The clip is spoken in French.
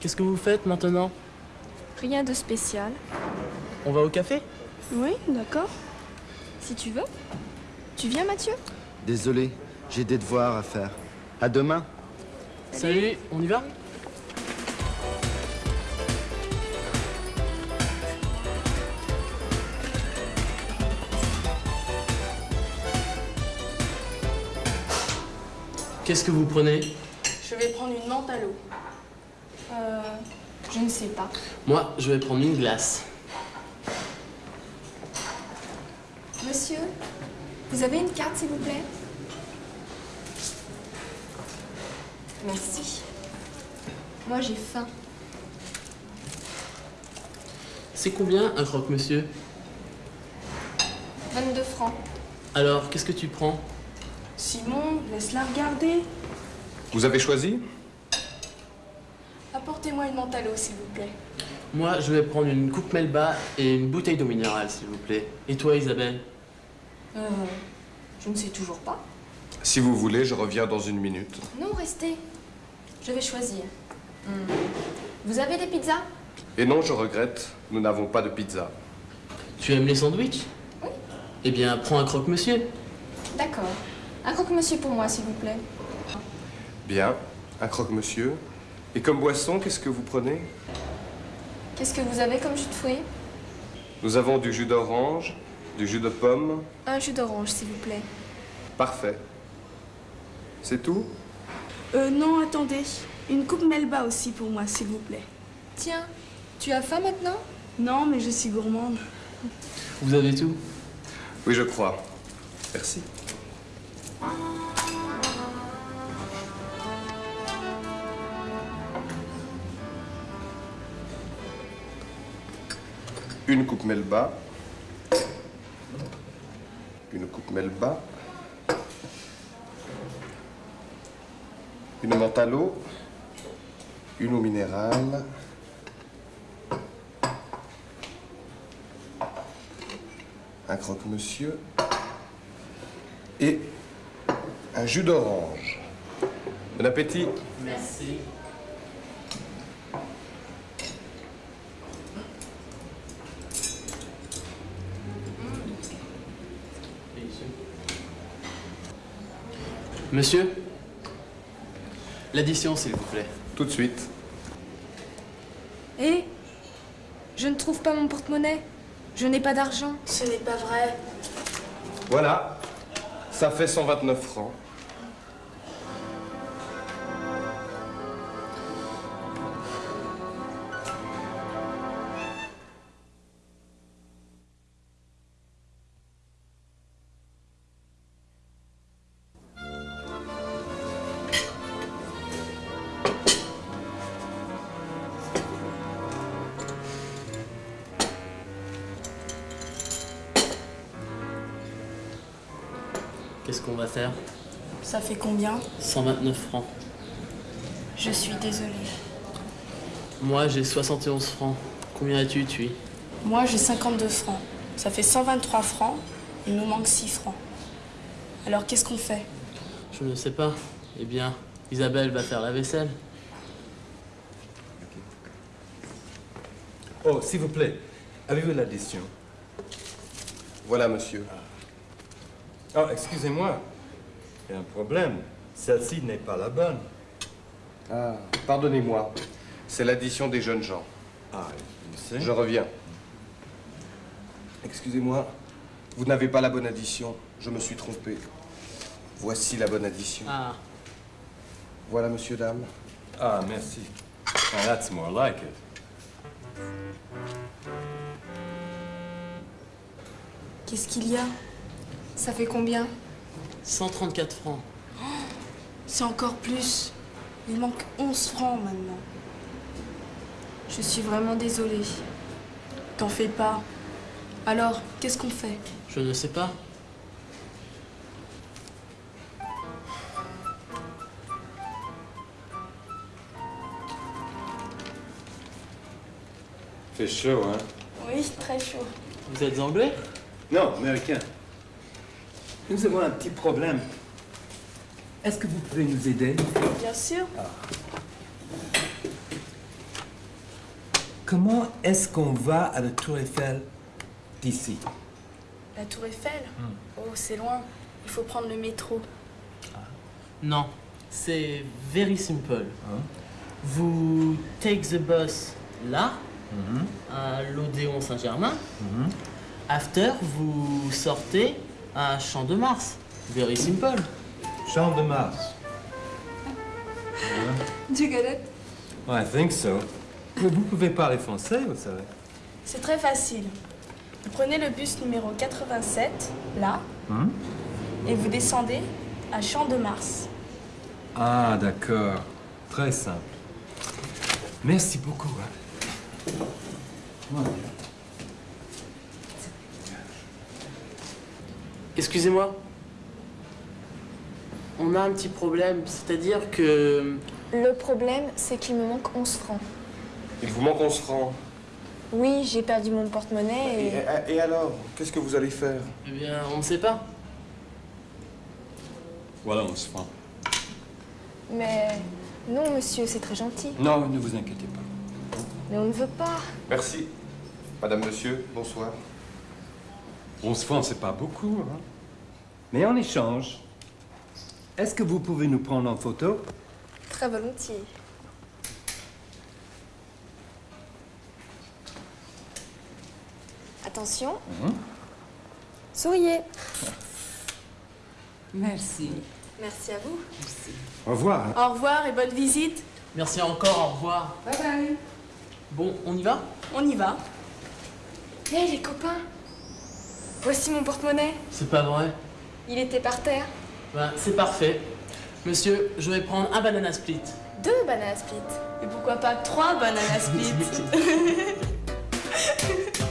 Qu'est-ce que vous faites maintenant? Rien de spécial. On va au café? Oui, d'accord. Si tu veux. Tu viens, Mathieu? Désolé, j'ai des devoirs à faire. À demain. Salut, on y va? Qu'est-ce que vous prenez? Je vais prendre une menthe à l'eau. Euh, je ne sais pas. Moi, je vais prendre une glace. Monsieur, vous avez une carte, s'il vous plaît? Merci. Moi, j'ai faim. C'est combien un croque-monsieur 22 francs. Alors, qu'est-ce que tu prends? Simon, laisse-la regarder. Vous avez choisi? Apportez-moi une menthe à l'eau, s'il vous plaît. Moi, je vais prendre une coupe Melba et une bouteille d'eau minérale, s'il vous plaît. Et toi, Isabelle Euh, je ne sais toujours pas. Si vous voulez, je reviens dans une minute. Non, restez. Je vais choisir. Hmm. Vous avez des pizzas? Et non, je regrette, nous n'avons pas de pizza. Tu aimes les sandwichs? Oui. Eh bien, prends un croque-monsieur. D'accord. Un croque-monsieur pour moi, s'il vous plaît. Bien, un croque-monsieur. Et comme boisson, qu'est-ce que vous prenez? Qu'est-ce que vous avez comme jus de fruits? Nous avons du jus d'orange, du jus de pomme. Un jus d'orange, s'il vous plaît. Parfait. C'est tout? Euh, non, attendez. Une coupe Melba aussi pour moi, s'il vous plaît. Tiens, tu as faim maintenant? Non, mais je suis gourmande. Vous avez tout? Oui, je crois. Merci. Une coupe Melba. Une coupe Melba. Une menthe à l'eau. Une eau minérale. Un croque-monsieur. Et un jus d'orange. Bon appétit. Merci. Monsieur L'addition, s'il vous plaît. Tout de suite. Eh Je ne trouve pas mon porte-monnaie. Je n'ai pas d'argent. Ce n'est pas vrai. Voilà. Ça fait 129 francs. Qu'est-ce qu'on va faire Ça fait combien 129 francs. Je suis désolée. Moi, j'ai 71 francs. Combien as-tu, tu Moi, j'ai 52 francs. Ça fait 123 francs. Il nous manque 6 francs. Alors, qu'est-ce qu'on fait Je ne sais pas. Eh bien, Isabelle va faire la vaisselle. Oh, s'il vous plaît, avez-vous l'addition? Voilà, monsieur. Oh, excusez-moi. Il y a un problème. Celle-ci n'est pas la bonne. Ah, pardonnez-moi. C'est l'addition des jeunes gens. Ah, je sais. Je reviens. Excusez-moi, vous n'avez pas la bonne addition. Je me suis trompé. Voici la bonne addition. Ah, Voilà, monsieur, dame. Ah, merci. Oh, that's more like it. Qu'est-ce qu'il y a? Ça fait combien 134 francs. C'est encore plus. Il manque 11 francs maintenant. Je suis vraiment désolée. T'en fais pas. Alors, qu'est-ce qu'on fait? Je ne sais pas. Fait chaud, hein? Oui, très chaud. Vous êtes anglais? Non, américain. Nous avons un petit problème. Est-ce que vous pouvez nous aider? Bien sûr. comment est-ce qu'on va à la Tour Eiffel d'ici? La tour Eiffel? Oh, c'est loin. Il faut prendre le métro. Non, c'est very simple. Hein? Vous take the bus là, à l'Odéon Saint-Germain. After, vous sortez à Champ de Mars. Very simple. Champ de Mars. Do you get it? I think so. Vous vous pouvez parler français, vous savez. C'est très facile. Vous prenez le bus numéro 87, là, Hein? et vous descendez à Champ de Mars. Ah, d'accord. Très simple. Merci beaucoup. hein. Excusez-moi. On a un petit problème, c'est-à-dire que... Le problème, c'est qu'il me manque 11 francs. Il vous manque 11 francs. Oui, j'ai perdu mon porte-monnaie Et, et... et alors Qu'est-ce que vous allez faire? Eh bien, on ne sait pas. Voilà, on se fend. Mais non, monsieur, c'est très gentil. Non, ne vous inquiétez pas. Mais on ne veut pas. Merci. Madame, monsieur, bonsoir. On se fend, c'est pas beaucoup, hein. Mais en échange, est-ce que vous pouvez nous prendre en photo? Très volontiers. Attention. Souriez. Merci. Merci à vous. Au revoir. Au revoir et bonne visite. Merci encore, au revoir. Bye bye. Bon, on y va? On y va. Hé les copains Voici mon porte-monnaie. C'est pas vrai. Il était par terre. Ben, c'est parfait. Monsieur, je vais prendre un banana split. Deux banana split. Et pourquoi pas trois banana split?